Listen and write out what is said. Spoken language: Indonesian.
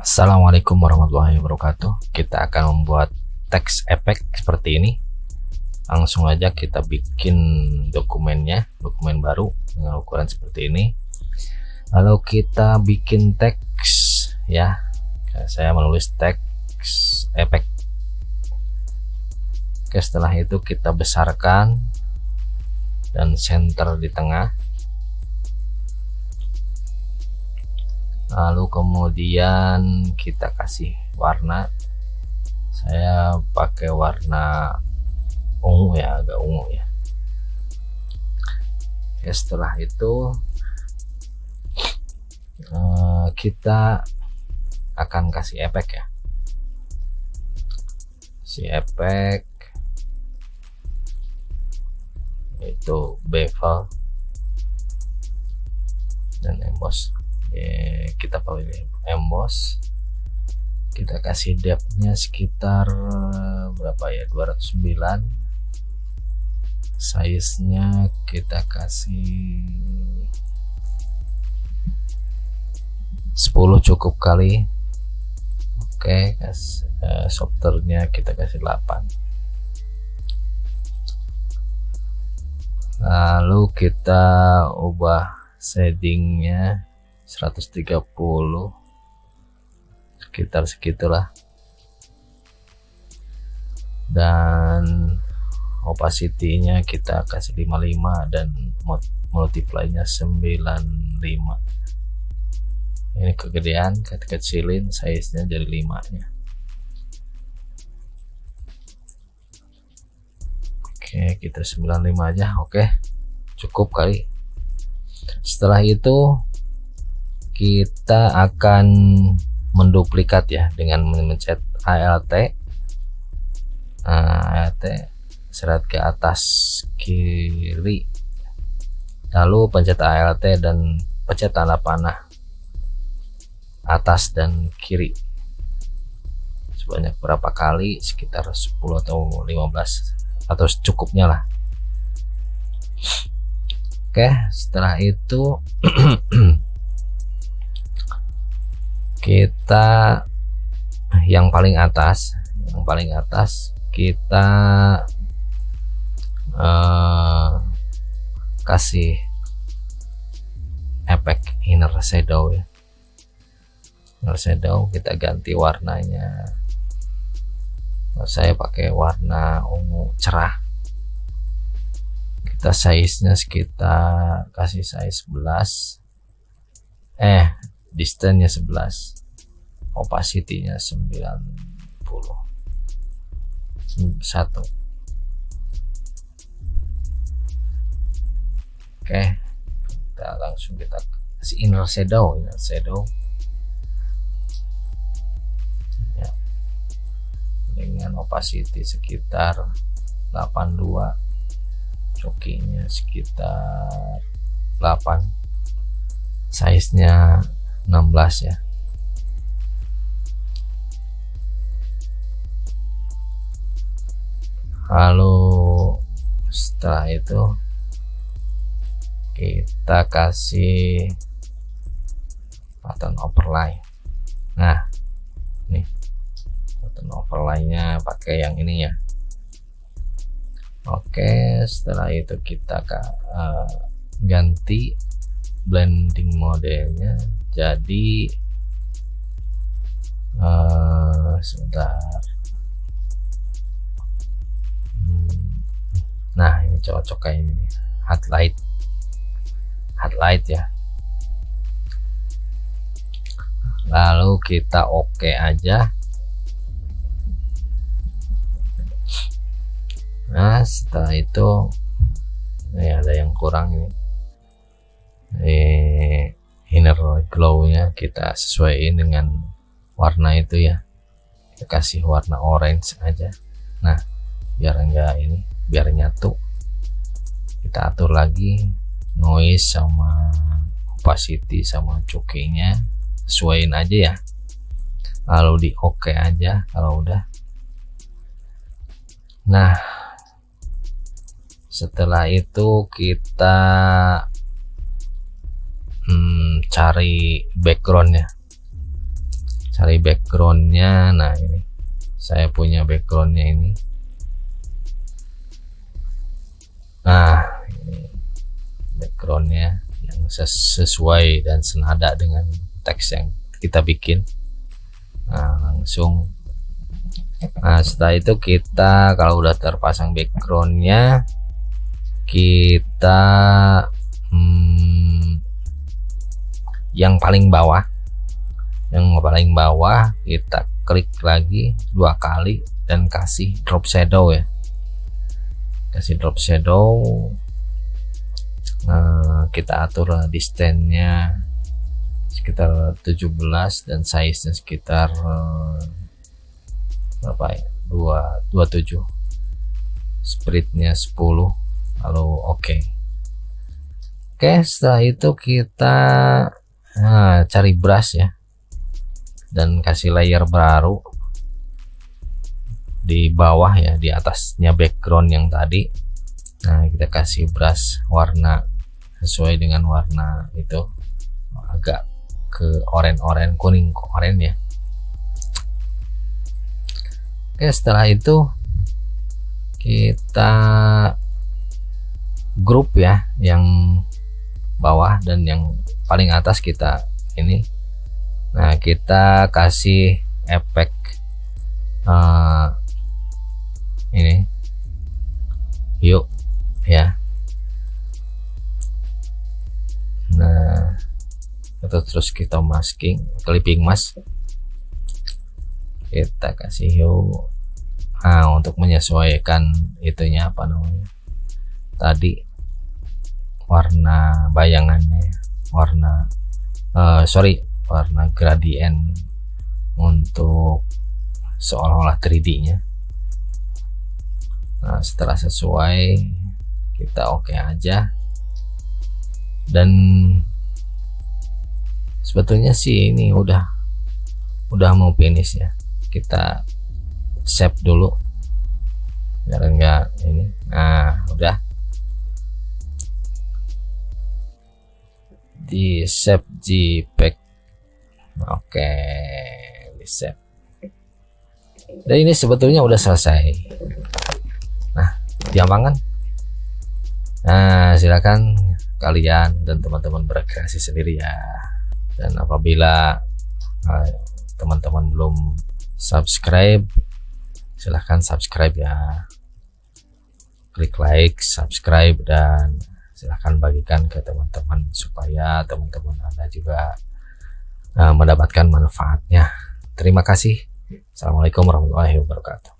Assalamualaikum warahmatullahi wabarakatuh. Kita akan membuat teks efek seperti ini. Langsung aja kita bikin dokumennya dokumen baru dengan ukuran seperti ini. Lalu kita bikin teks ya. Saya menulis teks efek Oke setelah itu kita besarkan dan center di tengah lalu kemudian kita kasih warna. Saya pakai warna ungu ya agak ungu ya. Oke, setelah itu eh, kita akan kasih efek ya. Si efek itu bevel dan emboss Oke, kita pilih emboss kita kasih depthnya sekitar berapa ya? 209 size nya kita kasih 10 cukup kali. Oke kas, uh, softwarenya kita kasih 8 lalu kita ubah shadingnya 130 sekitar segitulah. Dan opacity-nya kita kasih 55 dan multiply-nya 95 ini kegedean kecilin size-nya jadi 5 nya Oke kita 95 aja oke. Cukup kali. Setelah itu kita akan menduplikat ya dengan mencet ALT nah, ALT serat ke atas kiri. Lalu pencet ALT dan pencet tanda panah atas dan kiri. Sebanyak berapa kali? Sekitar 10 atau 15 atau secukupnya lah. Oke setelah itu kita yang paling atas yang paling atas kita uh, kasih efek inner shadow ya. Inner shadow kita ganti warnanya. Saya pakai warna ungu cerah. Kita size nya sekitar kasih size 11 eh distance nya 11 opacity nya 90 satu. Oke kita langsung kita kasih inner shadow inner shadow. Dengan opacity sekitar 82 cokinya sekitar 8 size nya 16 ya lalu setelah itu kita kasih button overlay. Nah overlay-nya pakai yang ini ya. Oke setelah itu kita uh, ganti blending modenya jadi uh, sebentar cocok kayak ini highlight highlight ya. Lalu kita oke okay aja. Nah setelah itu ini ada yang kurang ini. Eh, inner glow nya kita sesuaikan dengan warna itu ya. Kita kasih warna orange aja. Nah biar enggak ini biar nyatu kita atur lagi noise sama opacity sama cukingnya sesuaiin aja ya. Lalu di oke okay aja kalau udah. Nah setelah itu kita hmm, cari backgroundnya. Cari backgroundnya. Nah ini. Saya punya backgroundnya ini. Nah ini backgroundnya yang sesuai dan senada dengan teks yang kita bikin. Nah langsung. Nah setelah itu kita kalau udah terpasang backgroundnya kita hmm, yang paling bawah yang paling bawah kita klik lagi dua kali dan kasih drop shadow ya. Kasih drop shadow nah, kita atur distance-nya sekitar 17 dan size nya sekitar eh, berapa ya 2 27 spreadnya 10 lalu oke okay. oke okay, setelah itu kita nah, cari brush ya dan kasih layer baru di bawah ya di atasnya background yang tadi nah kita kasih brush warna sesuai dengan warna itu. Agak ke oranye-oranye kuning oranye ya. Oke setelah itu kita grup ya yang bawah dan yang paling atas kita ini. Nah kita kasih efek uh, terus kita masking clipping mask kita kasih yuk nah untuk menyesuaikan itunya apa namanya? Tadi warna bayangannya warna uh, sorry warna gradient untuk seolah-olah 3D nya nah setelah sesuai kita oke okay aja. Dan sebetulnya sih ini udah udah mau finish ya. Kita save dulu. Biar enggak ini. Nah udah. Di save jpeg oke di save. Dan ini sebetulnya udah selesai. Nah diamankan nah silakan kalian dan teman-teman berkreasi sendiri ya dan apabila eh, teman-teman uh, belum subscribe silahkan subscribe ya klik like subscribe dan silahkan bagikan ke teman-teman supaya teman-teman anda juga uh, mendapatkan manfaatnya. Terima kasih. Assalamualaikum warahmatullahi wabarakatuh.